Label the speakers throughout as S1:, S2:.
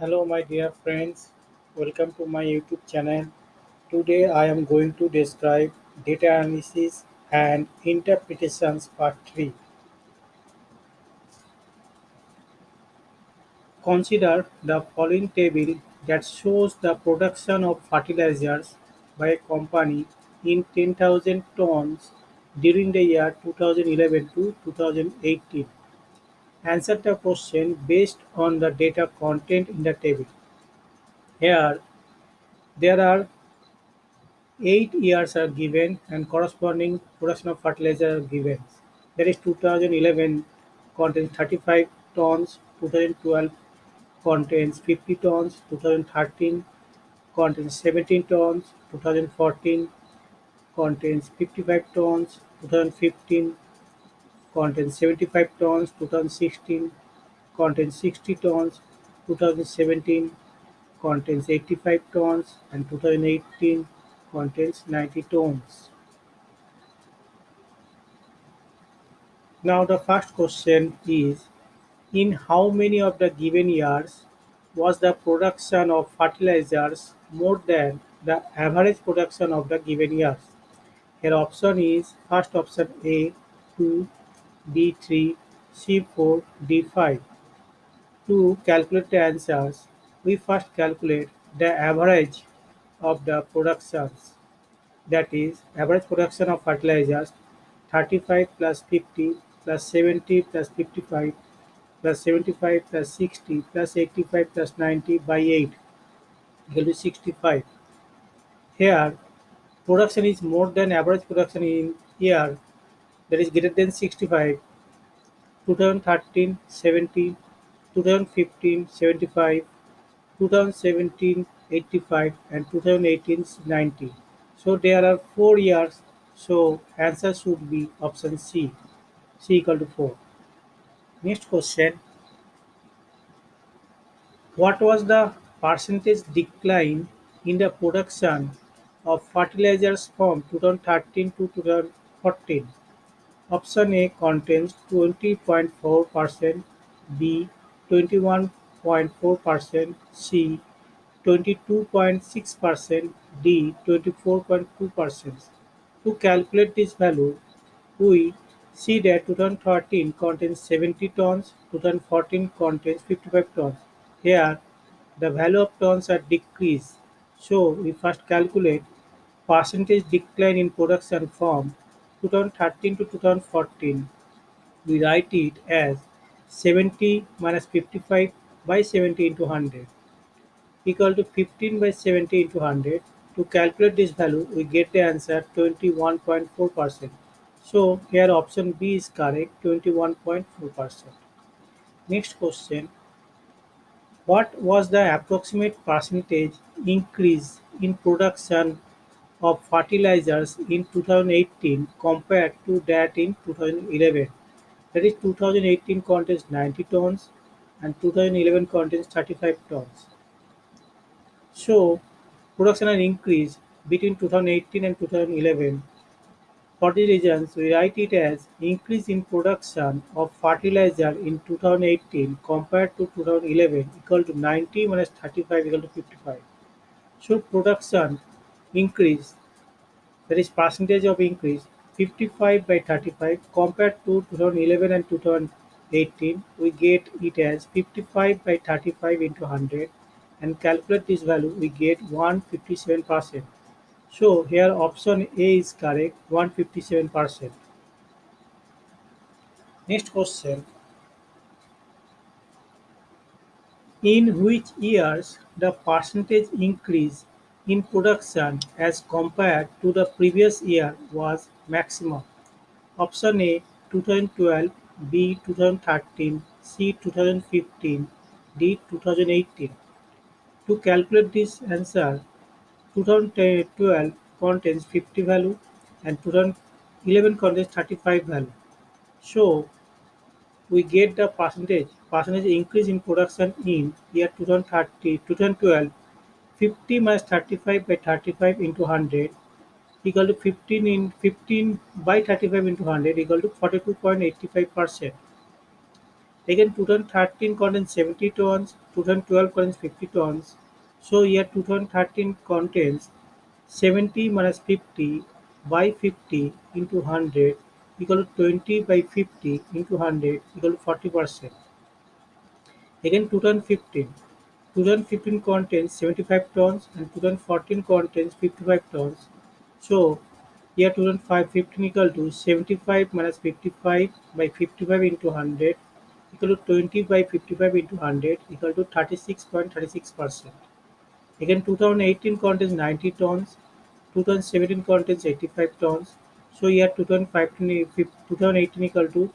S1: Hello, my dear friends. Welcome to my YouTube channel. Today, I am going to describe data analysis and interpretations part 3. Consider the following table that shows the production of fertilizers by a company in 10,000 tons during the year 2011 to 2018. Answer the question based on the data content in the table. Here, there are eight years are given and corresponding production of fertilizer given. That is 2011 contains 35 tons, 2012 contains 50 tons, 2013 contains 17 tons, 2014 contains 55 tons, 2015 contains 75 tons, 2016 contains 60 tons, 2017 contains 85 tons, and 2018 contains 90 tons. Now the first question is in how many of the given years was the production of fertilizers more than the average production of the given years? Here option is first option A 2, B 3, C 4, D 5. To calculate the answers, we first calculate the average of the productions that is average production of fertilizers 35 plus 50 plus 70 plus 55 plus 75 plus 60 plus 85 plus 90 by 8 equal to 65. Here production is more than average production in year that is greater than 65 2013 70 2015 75 2017 85 and 2018 90 so there are four years. So answer should be option c. C equal to 4 next question. What was the percentage decline in the production of fertilizers from 2013 to 2014 option a contains 20.4% b 21.4% c 22.6% D 24.2%. To calculate this value, we see that 2013 contains 70 tons, 2014 contains 55 tons. Here, the value of tons are decreased. So, we first calculate percentage decline in production from 2013 to 2014. We write it as 70 minus 55 by 70 into 100 equal to 15 by 70 into 100. To calculate this value, we get the answer 21.4%. So here option B is correct, 21.4%. Next question. What was the approximate percentage increase in production of fertilizers in 2018 compared to that in 2011? That is 2018 contains 90 tons and 2011 contains 35 tons. So, production has increased between 2018 and 2011. For these reasons, we write it as increase in production of fertilizer in 2018 compared to 2011 equal to 90 minus 35 equal to 55. So, production increase, that is percentage of increase 55 by 35 compared to 2011 and 2018, we get it as 55 by 35 into 100 and calculate this value we get 157%. So here option A is correct 157%. Next question. In which years the percentage increase in production as compared to the previous year was maximum? Option A 2012, B 2013, C 2015, D 2018. To calculate this answer, 2012 contains 50 value and 2011 contains 35 value. So we get the percentage percentage increase in production in year 2013 2012 50 minus 35 by 35 into 100 equal to 15 in 15 by 35 into 100 equal to 42.85 percent Again 2013 contains 70 tons, 2012 contains 50 tons. So here 2013 contains 70 minus 50 by 50 into 100 equal to 20 by 50 into 100 equal to 40 percent. Again 2015. 2015 contains 75 tons and 2014 contains 55 tons. So here 2015 equal to 75 minus 55 by 55 into 100 equal to 20 by 55 into 100 equal to 36.36 percent. Again 2018 contains 90 tons, 2017 contains 85 tons. So here 2015, 2018 equal to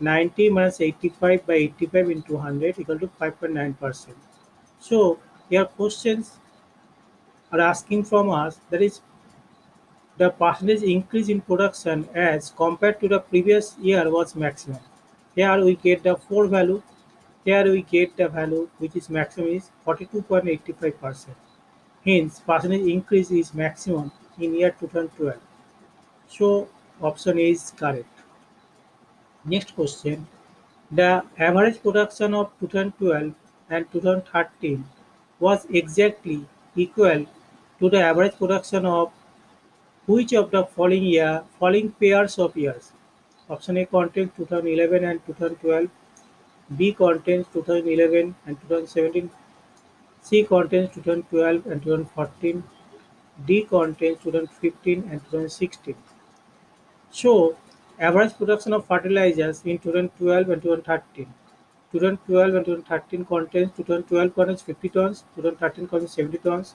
S1: 90 minus 85 by 85 into 100 equal to 5.9 percent. So your questions are asking from us that is the percentage increase in production as compared to the previous year was maximum. Here we get the 4 value, here we get the value which is maximum is 42.85 percent. Hence, percentage increase is maximum in year 2012. So, option A is correct. Next question. The average production of 2012 and 2013 was exactly equal to the average production of which of the following year following pairs of years? Option A contains 2011 and 2012, B contains 2011 and 2017, C contains 2012 and 2014, D contains 2015 and 2016. So, average production of fertilizers in 2012 and 2013. 2012 and 2013 contains 2012 contains 50 tons, 2013 contains 70 tons.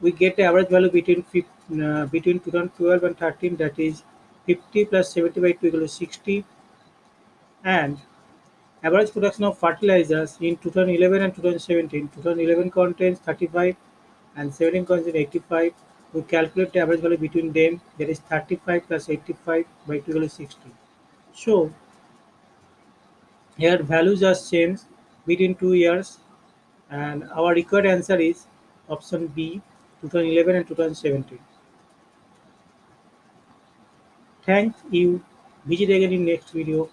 S1: We get the average value between uh, between 2012 and 13 that is 50 plus 70 by 2 equal to 60 and average production of fertilizers in 2011 and 2017 2011 contains 35 and 17 contains 85 we calculate the average value between them that is 35 plus 85 by 2 equal to 60 so here values just changed between two years and our required answer is option B 2011 and 2017 thank you. Visit again in next video